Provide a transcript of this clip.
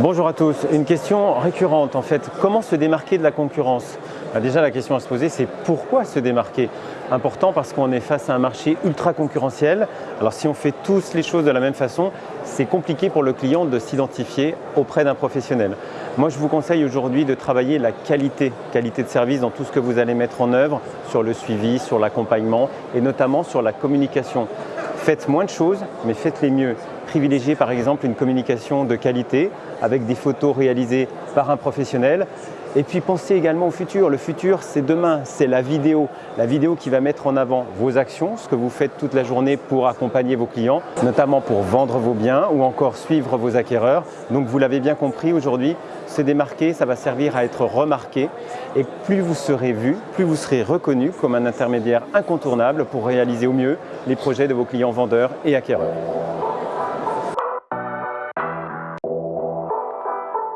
Bonjour à tous. Une question récurrente en fait. Comment se démarquer de la concurrence? Bah, Déjà la question à se poser c'est pourquoi se démarquer? Important parce qu'on est face à un marché ultra concurrentiel. Alors si on fait tous les choses de la même façon, c'est compliqué pour le client de s'identifier auprès d'un professionnel. Moi je vous conseille aujourd'hui de travailler la qualité, qualité de service dans tout ce que vous allez mettre en œuvre sur le suivi, sur l'accompagnement et notamment sur la communication. Faites moins de choses, mais faites-les mieux. Privilégiez par exemple une communication de qualité avec des photos réalisées par un professionnel. Et puis pensez également au futur. Le futur, c'est demain, c'est la vidéo. La vidéo qui va mettre en avant vos actions, ce que vous faites toute la journée pour accompagner vos clients, notamment pour vendre vos biens ou encore suivre vos acquéreurs. Donc vous l'avez bien compris aujourd'hui, se démarquer, ça va servir à être remarqué. Et plus vous serez vu, plus vous serez reconnu comme un intermédiaire incontournable pour réaliser au mieux les projets de vos clients vendeurs et acquéreurs.